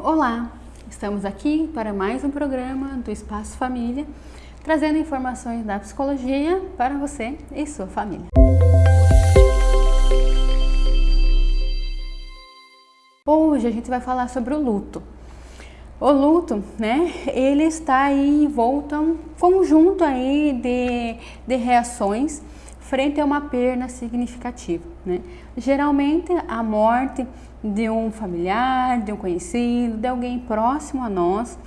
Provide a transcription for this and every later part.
Olá, estamos aqui para mais um programa do Espaço Família, trazendo informações da psicologia para você e sua família. Hoje a gente vai falar sobre o luto. O luto, né, ele está aí envolto a um conjunto aí de, de reações frente a uma perda significativa, né? Geralmente a morte de um familiar, de um conhecido, de alguém próximo a nós,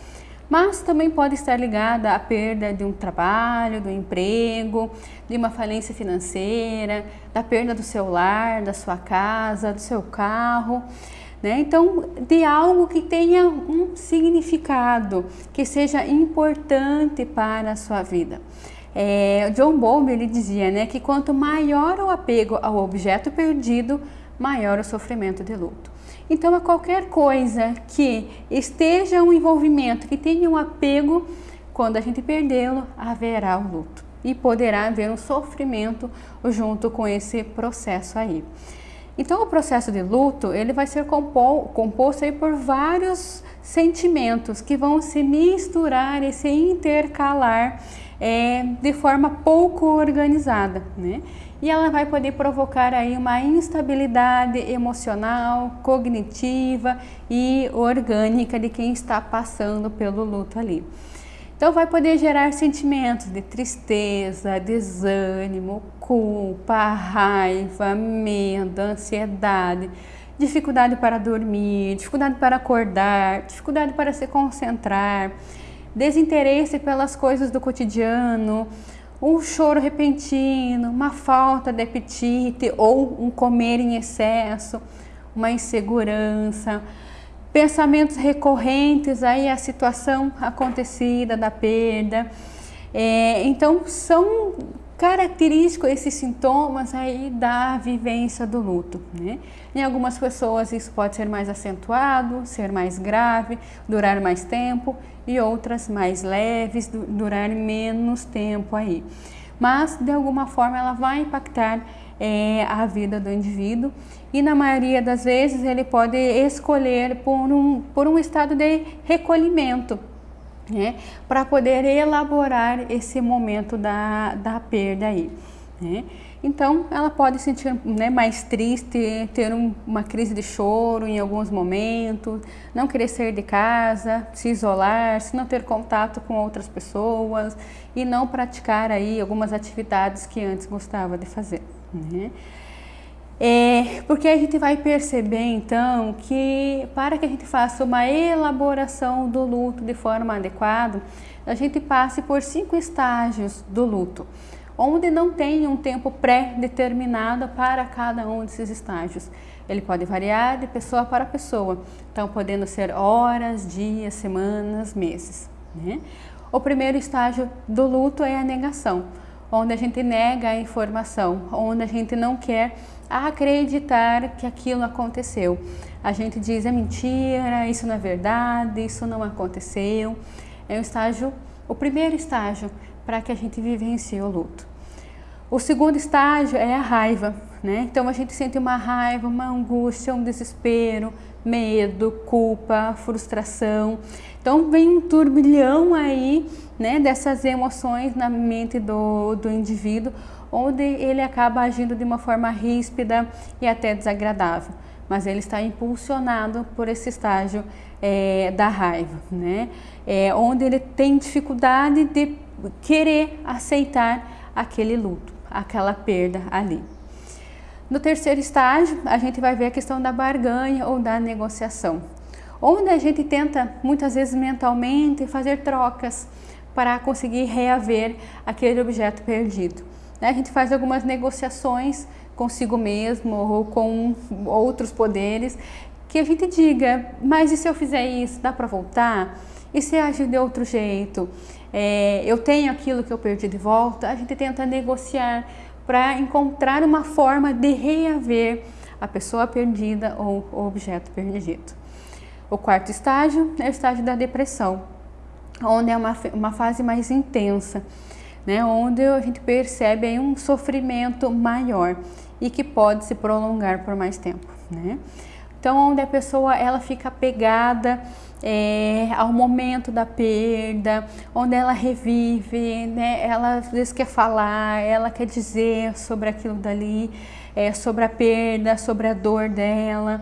mas também pode estar ligada à perda de um trabalho, do emprego, de uma falência financeira, da perda do seu lar, da sua casa, do seu carro. Né? Então, de algo que tenha um significado, que seja importante para a sua vida. É, John Bowlby ele dizia né, que quanto maior o apego ao objeto perdido, maior o sofrimento de luto. Então, a qualquer coisa que esteja um envolvimento, que tenha um apego, quando a gente perdê-lo, haverá o luto e poderá haver um sofrimento junto com esse processo aí. Então, o processo de luto ele vai ser composto aí por vários sentimentos que vão se misturar e se intercalar é, de forma pouco organizada, né? E ela vai poder provocar aí uma instabilidade emocional, cognitiva e orgânica de quem está passando pelo luto ali. Então vai poder gerar sentimentos de tristeza, desânimo, culpa, raiva, medo, ansiedade, dificuldade para dormir, dificuldade para acordar, dificuldade para se concentrar, desinteresse pelas coisas do cotidiano, um choro repentino, uma falta de apetite ou um comer em excesso, uma insegurança, pensamentos recorrentes aí a situação acontecida da perda. É, então são característicos esses sintomas aí da vivência do luto. Né? Em algumas pessoas isso pode ser mais acentuado, ser mais grave, durar mais tempo e outras mais leves, durar menos tempo aí. Mas de alguma forma ela vai impactar é, a vida do indivíduo e na maioria das vezes ele pode escolher por um, por um estado de recolhimento, né, para poder elaborar esse momento da, da perda aí. Né. Então, ela pode sentir né, mais triste, ter um, uma crise de choro em alguns momentos, não querer sair de casa, se isolar, se não ter contato com outras pessoas e não praticar aí algumas atividades que antes gostava de fazer. Né. É, porque a gente vai perceber então que para que a gente faça uma elaboração do luto de forma adequada, a gente passe por cinco estágios do luto, onde não tem um tempo pré-determinado para cada um desses estágios. Ele pode variar de pessoa para pessoa, então podendo ser horas, dias, semanas, meses. Né? O primeiro estágio do luto é a negação, onde a gente nega a informação, onde a gente não quer acreditar que aquilo aconteceu. A gente diz é mentira, isso não é verdade, isso não aconteceu. É o estágio, o primeiro estágio para que a gente vivencie o luto. O segundo estágio é a raiva, né? Então a gente sente uma raiva, uma angústia, um desespero, medo, culpa, frustração. Então vem um turbilhão aí, né, dessas emoções na mente do, do indivíduo, onde ele acaba agindo de uma forma ríspida e até desagradável. Mas ele está impulsionado por esse estágio é, da raiva, né? É, onde ele tem dificuldade de querer aceitar aquele luto, aquela perda ali. No terceiro estágio, a gente vai ver a questão da barganha ou da negociação, onde a gente tenta muitas vezes mentalmente fazer trocas para conseguir reaver aquele objeto perdido. Né? A gente faz algumas negociações consigo mesmo ou com outros poderes que a gente diga, mas e se eu fizer isso, dá para voltar? E se agir de outro jeito? É, eu tenho aquilo que eu perdi de volta? A gente tenta negociar para encontrar uma forma de reaver a pessoa perdida ou o objeto perdido. O quarto estágio é o estágio da depressão, onde é uma, uma fase mais intensa né, onde a gente percebe aí um sofrimento maior e que pode se prolongar por mais tempo. Né? Então, onde a pessoa ela fica pegada é, ao momento da perda, onde ela revive, né? ela às vezes quer falar, ela quer dizer sobre aquilo dali, é, sobre a perda, sobre a dor dela,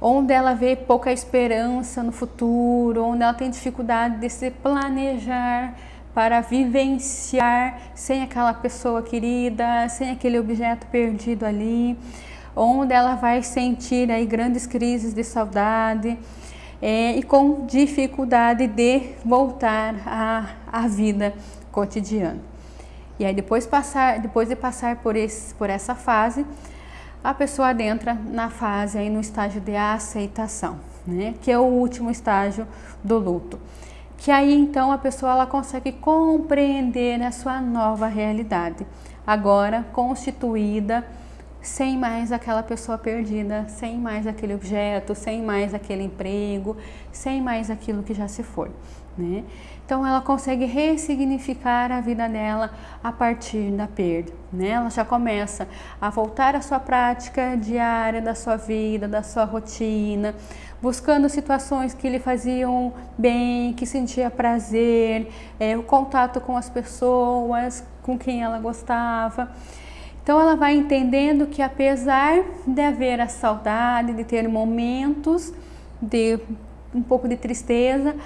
onde ela vê pouca esperança no futuro, onde ela tem dificuldade de se planejar para vivenciar sem aquela pessoa querida, sem aquele objeto perdido ali, onde ela vai sentir aí grandes crises de saudade, é, e com dificuldade de voltar à, à vida cotidiana. E aí depois, passar, depois de passar por, esse, por essa fase, a pessoa adentra na fase, aí no estágio de aceitação, né? que é o último estágio do luto. Que aí então a pessoa ela consegue compreender a sua nova realidade, agora constituída sem mais aquela pessoa perdida, sem mais aquele objeto, sem mais aquele emprego, sem mais aquilo que já se foi. Né? Então ela consegue ressignificar a vida dela a partir da perda. Né? Ela já começa a voltar à sua prática diária da sua vida, da sua rotina, buscando situações que lhe faziam bem, que sentia prazer, é, o contato com as pessoas com quem ela gostava. Então ela vai entendendo que apesar de haver a saudade, de ter momentos de um pouco de tristeza,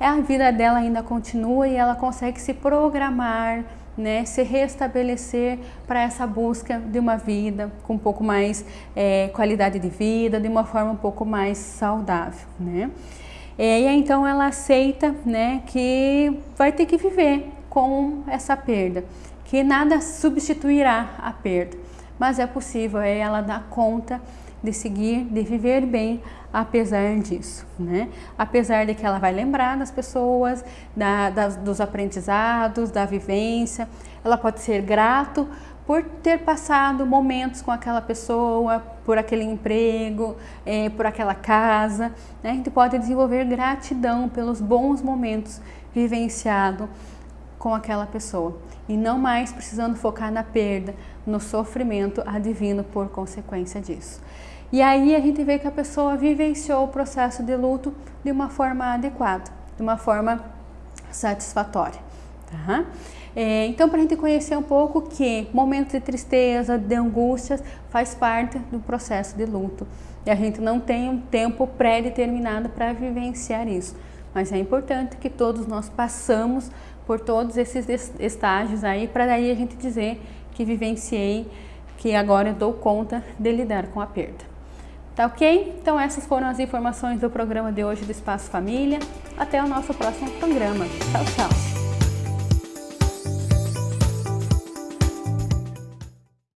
a vida dela ainda continua e ela consegue se programar, né, se restabelecer para essa busca de uma vida com um pouco mais é, qualidade de vida, de uma forma um pouco mais saudável, né? E então ela aceita, né, que vai ter que viver com essa perda que nada substituirá a perda, mas é possível é ela dar conta de seguir, de viver bem apesar disso, né? Apesar de que ela vai lembrar das pessoas, da, das, dos aprendizados, da vivência, ela pode ser grato por ter passado momentos com aquela pessoa, por aquele emprego, é, por aquela casa. Né? A gente pode desenvolver gratidão pelos bons momentos vivenciados com aquela pessoa e não mais precisando focar na perda, no sofrimento advindo por consequência disso. E aí a gente vê que a pessoa vivenciou o processo de luto de uma forma adequada, de uma forma satisfatória. Tá? É, então, para a gente conhecer um pouco que momentos de tristeza, de angústias, faz parte do processo de luto. E a gente não tem um tempo pré-determinado para vivenciar isso. Mas é importante que todos nós passamos por todos esses estágios aí, para daí a gente dizer que vivenciei, que agora eu dou conta de lidar com a perda. Tá ok? Então essas foram as informações do programa de hoje do Espaço Família. Até o nosso próximo programa. Tchau, tchau!